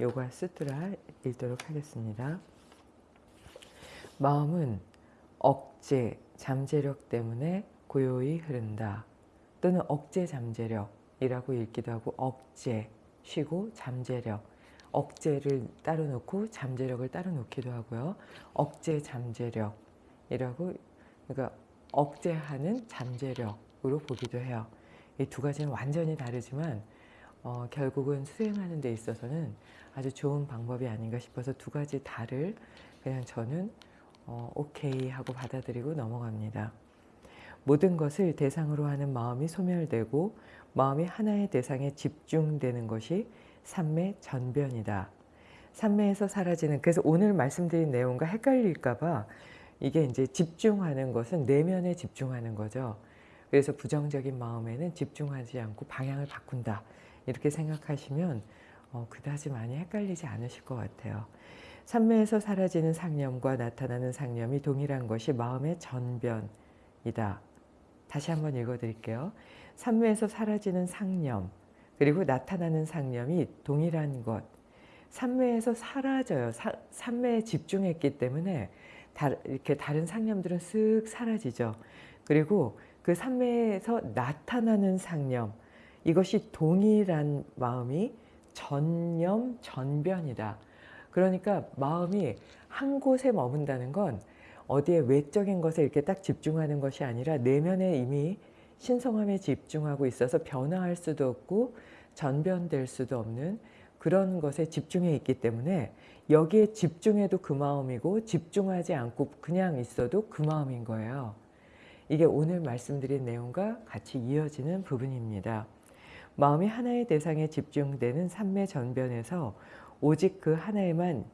요가 수트라 읽도록 하겠습니다. 마음은 억제, 잠재력 때문에 고요히 흐른다. 또는 억제 잠재력이라고 읽기도 하고 억제, 쉬고 잠재력. 억제를 따로 놓고 잠재력을 따로 놓기도 하고요. 억제 잠재력이라고 그러니까 억제하는 잠재력으로 보기도 해요. 이 두 가지는 완전히 다르지만 어, 결국은 수행하는 데 있어서는 아주 좋은 방법이 아닌가 싶어서 두 가지 다를 그냥 저는 어, 오케이 하고 받아들이고 넘어갑니다. 모든 것을 대상으로 하는 마음이 소멸되고 마음이 하나의 대상에 집중되는 것이 삼매 전변이다. 삼매에서 사라지는 그래서 오늘 말씀드린 내용과 헷갈릴까 봐 이게 이제 집중하는 것은 내면에 집중하는 거죠. 그래서 부정적인 마음에는 집중하지 않고 방향을 바꾼다. 이렇게 생각하시면 어, 그다지 많이 헷갈리지 않으실 것 같아요. 삼매에서 사라지는 상념과 나타나는 상념이 동일한 것이 마음의 전변이다. 다시 한번 읽어드릴게요. 삼매에서 사라지는 상념 그리고 나타나는 상념이 동일한 것. 삼매에서 사라져요. 사, 삼매에 집중했기 때문에 다, 이렇게 다른 상념들은 쓱 사라지죠. 그리고 그 삼매에서 나타나는 상념 이것이 동일한 마음이 전념 전변이다. 그러니까 마음이 한 곳에 머문다는 건 어디에 외적인 것에 이렇게 딱 집중하는 것이 아니라 내면에 이미 신성함에 집중하고 있어서 변화할 수도 없고 전변될 수도 없는 그런 것에 집중해 있기 때문에 여기에 집중해도 그 마음이고 집중하지 않고 그냥 있어도 그 마음인 거예요. 이게 오늘 말씀드린 내용과 같이 이어지는 부분입니다. 마음이 하나의 대상에 집중되는 삼매 전변에서 오직 그 하나에만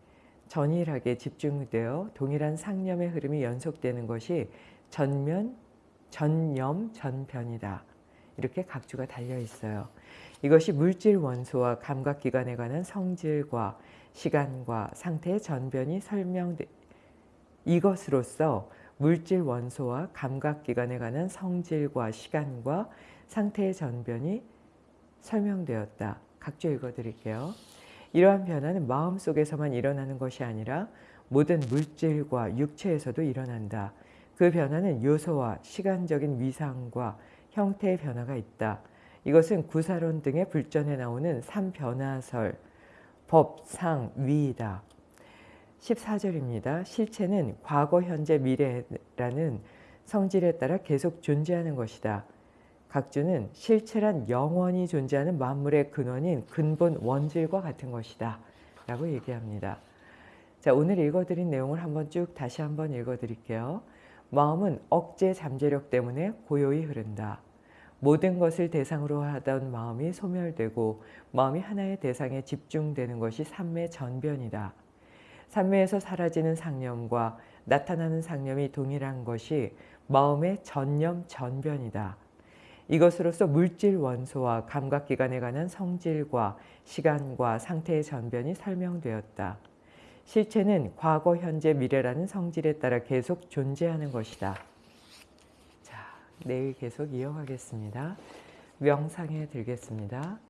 전일하게 집중되어 동일한 상념의 흐름이 연속되는 것이 전면, 전념, 전변이다. 이렇게 각주가 달려 있어요. 이것이 물질 원소와 감각기관에 관한 성질과 시간과 상태의 전변이 설명돼 이것으로서 물질 원소와 감각기관에 관한 성질과 시간과 상태의 전변이 설명되었다. 각주 읽어드릴게요. 이러한 변화는 마음속에서만 일어나는 것이 아니라 모든 물질과 육체에서도 일어난다. 그 변화는 요소와 시간적인 위상과 형태의 변화가 있다. 이것은 구사론 등의 불전에 나오는 삼변화설, 법, 상, 위이다. 14절입니다. 실체는 과거, 현재, 미래라는 성질에 따라 계속 존재하는 것이다. 각주는 실체란 영원히 존재하는 만물의 근원인 근본 원질과 같은 것이다. 라고 얘기합니다. 자, 오늘 읽어드린 내용을 한번 쭉 다시 한번 읽어드릴게요. 마음은 억제 잠재력 때문에 고요히 흐른다. 모든 것을 대상으로 하던 마음이 소멸되고 마음이 하나의 대상에 집중되는 것이 삼매 전변이다. 삼매에서 사라지는 상념과 나타나는 상념이 동일한 것이 마음의 전념 전변이다. 이것으로서 물질 원소와 감각기관에 관한 성질과 시간과 상태의 전변이 설명되었다. 실체는 과거, 현재, 미래라는 성질에 따라 계속 존재하는 것이다. 자, 내일 계속 이어가겠습니다. 명상에 들겠습니다.